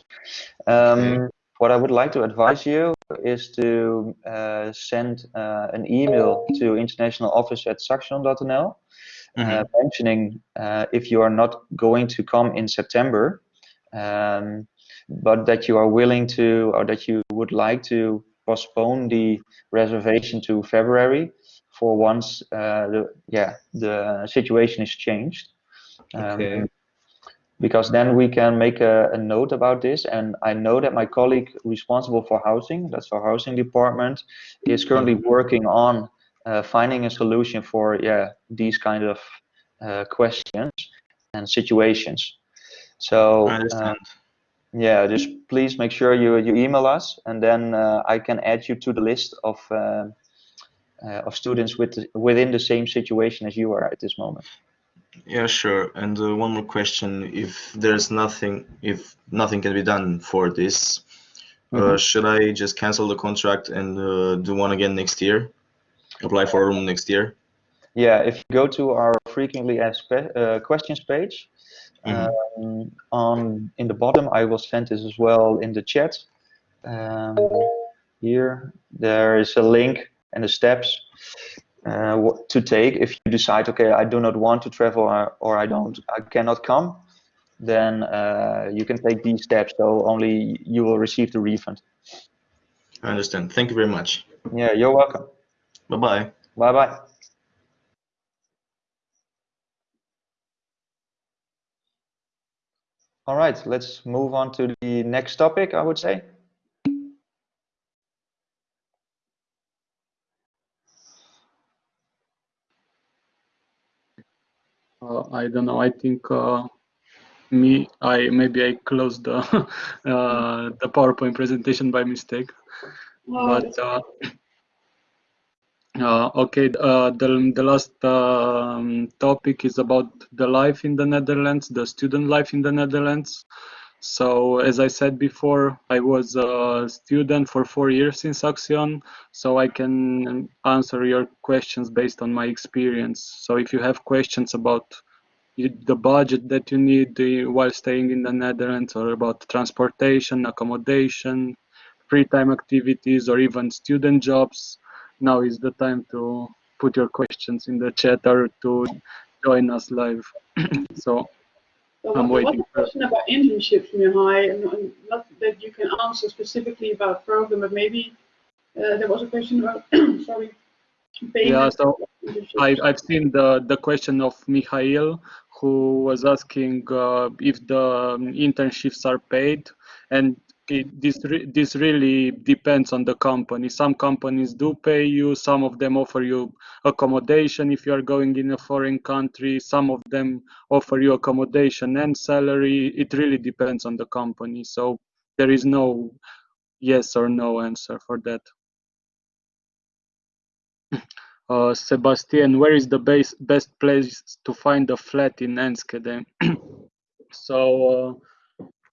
Um, What I would like to advise you is to uh, send uh, an email to international office at saxion.nl uh, Mhm. mentioning uh, if you are not going to come in September, um, but that you are willing to, or that you would like to postpone the reservation to February for once uh, the yeah the situation is changed. Um, Okay. Because then we can make a, a note about this, and I know that my colleague responsible for housing, that's our housing department, is currently working on uh, finding a solution for yeah these kind of uh, questions and situations. So uh, yeah, just please make sure you you email us, and then uh, I can add you to the list of uh, of students with the, within the same situation as you are at this moment. Yeah, sure. And uh, one more question: If there's nothing, if nothing can be done for this, uh, Mhm. should I just cancel the contract and uh, do one again next year? Apply for a room next year? Yeah, if you go to our frequently asked uh, questions page, Mhm. um, on in the bottom, I will send this as well in the chat. Um, here, there is a link and the steps uh, to take if you decide, okay, I do not want to travel or, or I don't, I cannot come. Then uh, you can take these steps. So only you will receive the refund. I understand. Thank you very much. Yeah, you're welcome. Bye bye. Bye bye. All right, let's move on to the next topic, I would say. Uh, I don't know. I think uh, me. I maybe I closed the uh, the PowerPoint presentation by mistake. but uh, uh, okay, uh, the the last um, topic is about the life in the Netherlands, the student life in the Netherlands. So as I said before, I was a student for four years in Saxion, so I can answer your questions based on my experience. So if you have questions about the budget that you need while staying in the Netherlands or about transportation, accommodation, free time activities, or even student jobs, now is the time to put your questions in the chat or to join us live. so well, I'm waiting. What a question about internships, Mihai, and not that you can answer specifically about program, but maybe uh, there was a question about, sorry. Yeah, so I, I've seen the, the question of Mikhail who was asking uh, if the um, internships are paid, and it, this re this really depends on the company. Some companies do pay you. Some of them offer you accommodation if you are going in a foreign country. Some of them offer you accommodation and salary. It really depends on the company. So there is no yes or no answer for that. Uh, Sebastian, where is the base, best place to find a flat in Enschede? so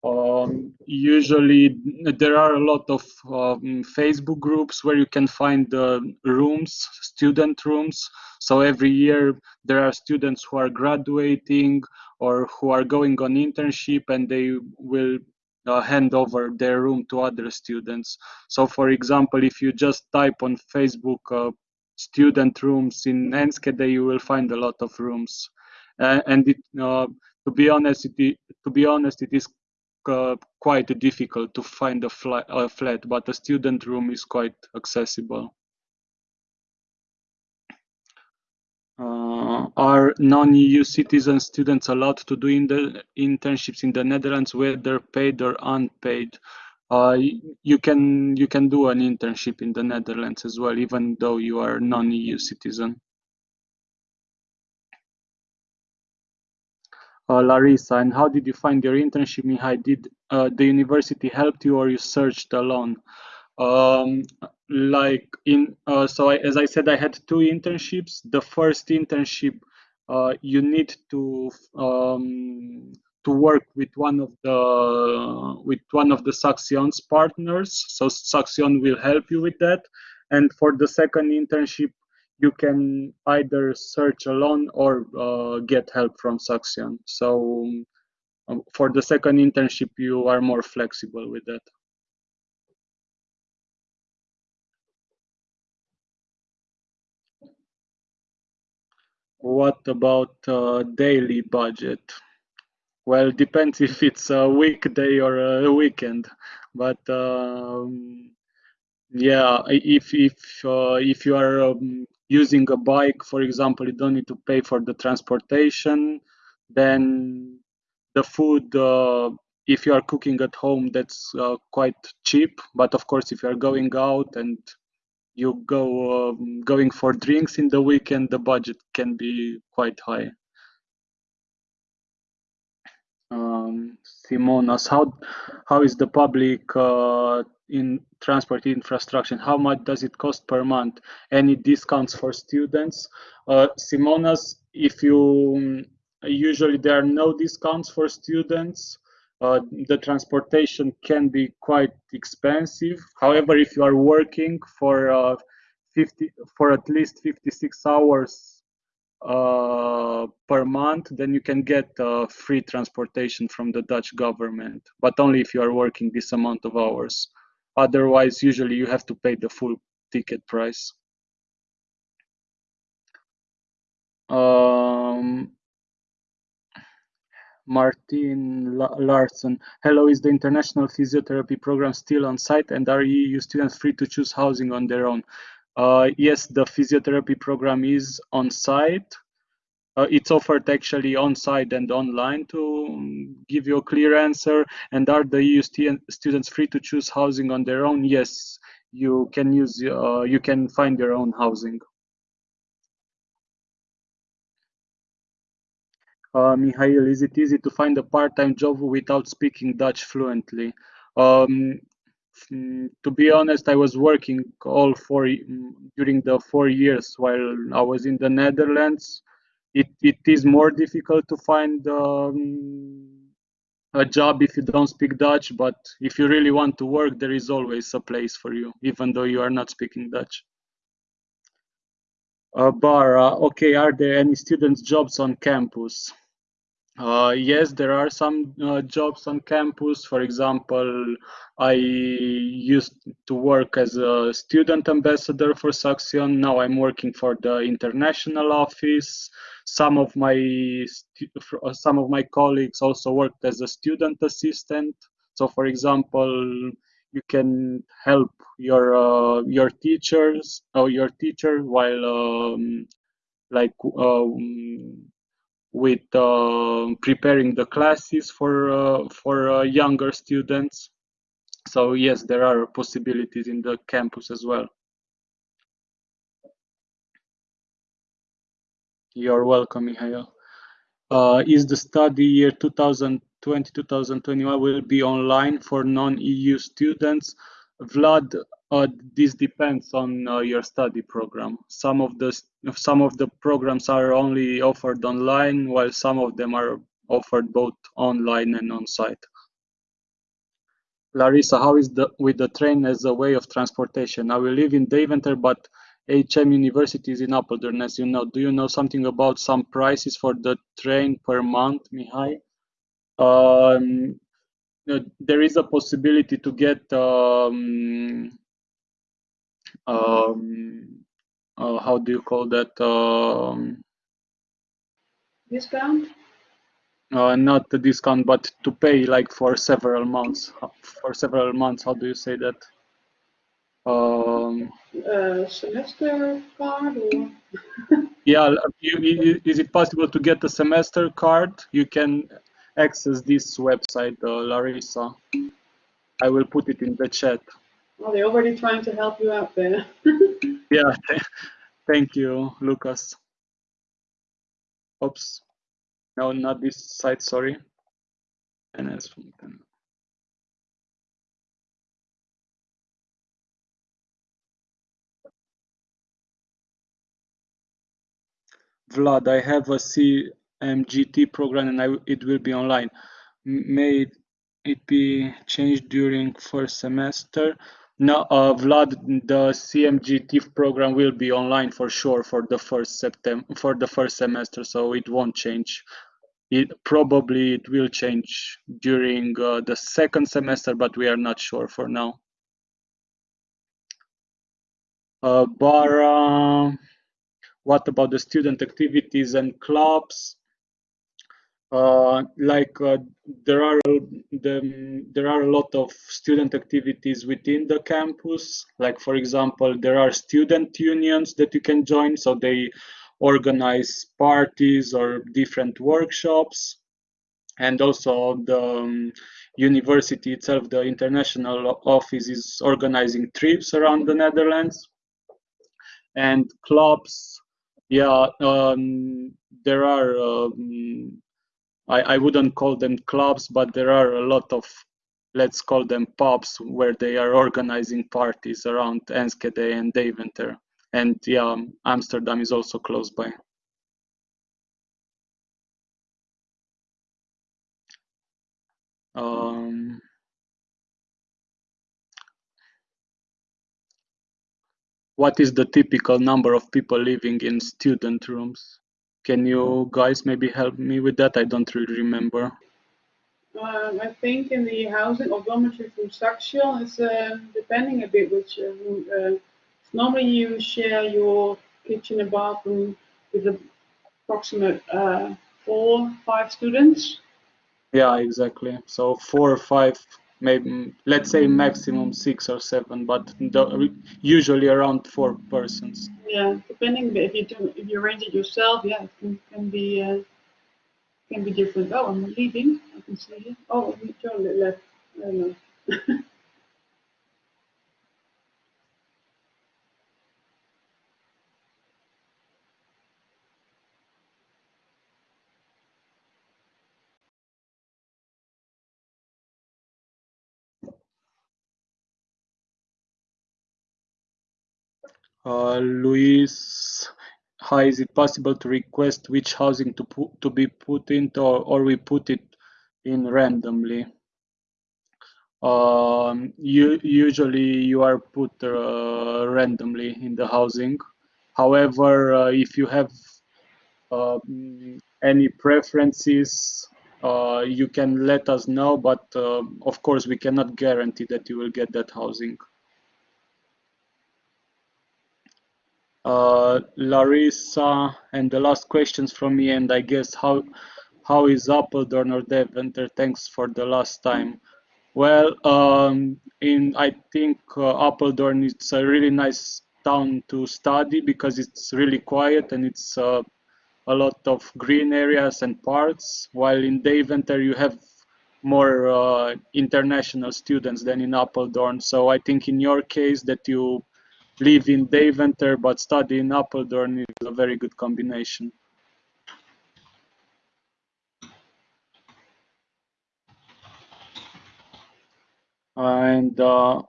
uh, um, usually there are a lot of um, Facebook groups where you can find uh, rooms, student rooms. So every year there are students who are graduating or who are going on internship and they will uh, hand over their room to other students. So for example, if you just type on Facebook uh, student rooms in Enschede, you will find a lot of rooms. Uh, and it, uh, to be honest, it, to be honest, it is uh, quite difficult to find a, flat, a flat, but a student room is quite accessible. Uh, are non-EU citizen students allowed to do in internships in the Netherlands, whether paid or unpaid? Uh, you can you can do an internship in the Netherlands as well, even though you are non-EU citizen. Uh, Larissa, and how did you find your internship, Mihai? Did uh, the university help you or you searched alone? Um, like in, uh, so I, as I said, I had two internships. The first internship, uh, you need to um, to work with one of the with one of the Saxion's partners. So Saxion will help you with that. And for the second internship, you can either search alone or uh, get help from Saxion. So um, for the second internship, you are more flexible with that. What about uh, daily budget? Well, depends if it's a weekday or a weekend, but um, yeah, if if uh, if you are um, using a bike, for example, you don't need to pay for the transportation. Then the food, uh, if you are cooking at home, that's uh, quite cheap. But of course, if you are going out and you go um, going for drinks in the weekend, the budget can be quite high um, Simonas, how how is the public uh, in transport infrastructure? How much does it cost per month? Any discounts for students? Uh, Simonas, if you usually there are no discounts for students. Uh, the transportation can be quite expensive. However, if you are working for uh, 50 for at least 56 hours uh, per month, then you can get uh, free transportation from the Dutch government, but only if you are working this amount of hours. Otherwise, usually you have to pay the full ticket price. Um, Martin Larson. Hello, is the international physiotherapy program still on site and are EU students free to choose housing on their own? Uh, yes, the physiotherapy program is on site. Uh, it's offered actually on site and online to um, give you a clear answer. And are the EU st students free to choose housing on their own? Yes, you can use. Uh, you can find your own housing. uh, Mihail, is it easy to find a part-time job without speaking Dutch fluently? To be honest, I was working all four during the four years while I was in the Netherlands. It it is more difficult to find um, a job if you don't speak Dutch, but if you really want to work, there is always a place for you, even though you are not speaking Dutch. Uh, Bara, okay, are there any students' jobs on campus? Uh, yes, there are some uh, jobs on campus. For example, I used to work as a student ambassador for Saxion. Now I'm working for the international office. Some of my uh, some of my colleagues also worked as a student assistant. So, for example, you can help your uh, your teachers or your teacher while um, like um, with uh, preparing the classes for uh, for uh, younger students. So yes, there are possibilities in the campus as well. You're welcome, Mihail. Uh, is the study year 2020-2021 will be online for non-EU students? Vlad, uh, this depends on uh, your study program. Some of the some of the programs are only offered online, while some of them are offered both online and on site. Larissa, how is the with the train as a way of transportation? I will live in Deventer, but HM University is in Apeldoorn, as you know. Do you know something about some prices for the train per month, Mihai? Um, there is a possibility to get um, um, uh, how do you call that? Um, discount? Uh, not the discount, but to pay like for several months. For several months, how do you say that? Um, uh, semester card or? yeah, you, is it possible to get a semester card? You can access this website, uh, Larissa. I will put it in the chat. Well, they're already trying to help you out there. yeah, thank you, Lucas. Oops. No, not this site, sorry. NS Vlad, I have a CMGT program and I, it will be online. May it be changed during first semester? No, uh, Vlad, the CMGT program will be online for sure for the first September for the first semester, so it won't change. It probably it will change during uh, the second semester, but we are not sure for now. Uh, Bara, what about the student activities and clubs? Uh, like uh, there are the, there are a lot of student activities within the campus. Like for example, there are student unions that you can join, so they organize parties or different workshops. And also the um, university itself, the international office is organizing trips around the Netherlands. And clubs, yeah, um, there are um, I, I wouldn't call them clubs, but there are a lot of, let's call them pubs, where they are organizing parties around Enschede and Deventer. And yeah, Amsterdam is also close by. Um, what is the typical number of people living in student rooms? Can you guys maybe help me with that? I don't really remember. Um, I think in the housing or dormitory from Saxion, it's uh, depending a bit which uh, uh, normally you share your kitchen and bathroom with approximate uh, four, five students. Yeah, exactly. So four or five maybe let's say maximum six or seven, but usually around four persons. Yeah, depending if you do if you arrange it yourself, yeah, it can, can be uh, can be different. Oh, I'm leaving. I can see you. Oh, Joe left. I don't know. Luis, hi, is it possible to request which housing to put to be put into, or, or we put it in randomly? Um, you, usually you are put uh, randomly in the housing. However, uh, if you have um, any preferences, uh, you can let us know, but uh, of course we cannot guarantee that you will get that housing. Uh, Larissa, and the last questions from me, and I guess how how is Apeldoorn or Deventer? Thanks for the last time. Well, um, in I think uh, Apeldoorn it's a really nice town to study because it's really quiet and it's uh, a lot of green areas and parks. While in Deventer you have more uh, international students than in Apeldoorn. So I think in your case that you live in Deventer but study in Apeldoorn is a very good combination. And uh,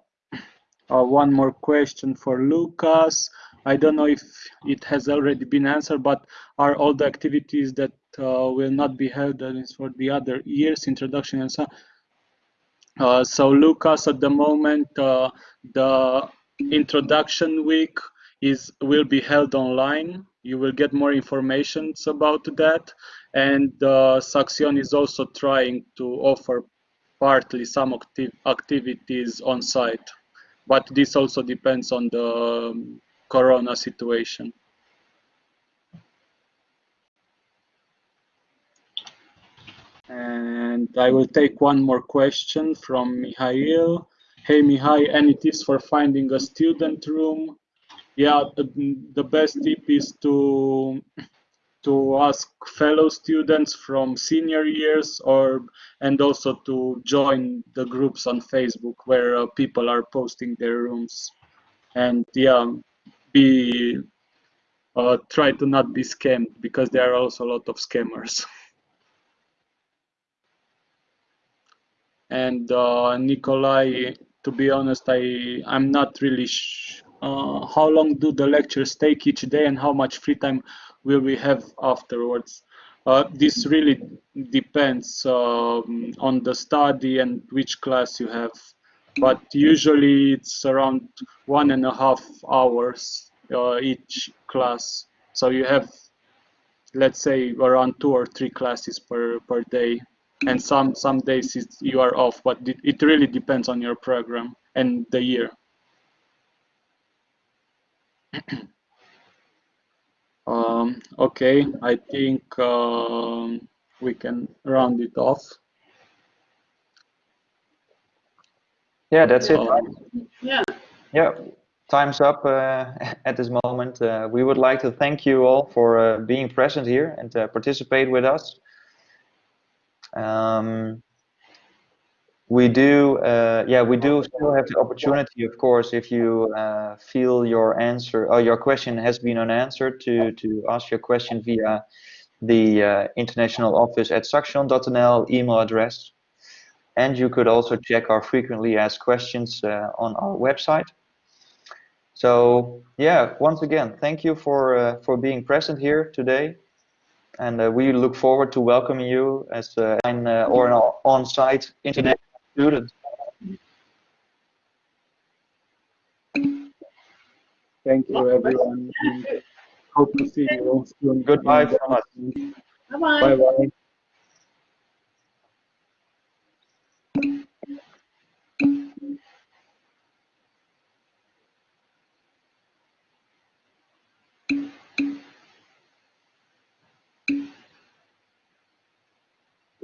uh, one more question for Lucas. I don't know if it has already been answered, but are all the activities that uh, will not be held for the other years, introduction and so uh, so Lucas, at the moment, uh, the introduction week is will be held online. You will get more information about that. And uh, Saxion is also trying to offer partly some acti activities on site. But this also depends on the um, corona situation. And I will take one more question from Mihail. Hey Mihai, any tips for finding a student room? Yeah, the, best tip is to to ask fellow students from senior years or and also to join the groups on Facebook where uh, people are posting their rooms and yeah be uh, try to not be scammed because there are also a lot of scammers and uh, Nikolai to be honest I I'm not really uh, how long do the lectures take each day and how much free time will we have afterwards. Uh, this really depends um, on the study and which class you have, but usually it's around one and a half hours uh, each class. So you have, let's say, around two or three classes per, per day, and some some days you are off, but it, it really depends on your program and the year. Um, okay, I think um, we can round it off. Yeah, that's it. Um, yeah. Yeah, time's up uh, at this moment. Uh, we would like to thank you all for uh, being present here and participate with us. Um, we do, uh, yeah, we do still have the opportunity, of course, if you uh, feel your answer or your question has been unanswered, to to ask your question via the uh, international office at saxion.nl email address, and you could also check our frequently asked questions uh, on our website. So yeah, once again, thank you for uh, for being present here today, and uh, we look forward to welcoming you as an or an on-site internet student. Thank you, everyone. Hope to see you soon. Goodbye from us. Bye-bye.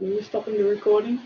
Are you stopping the recording?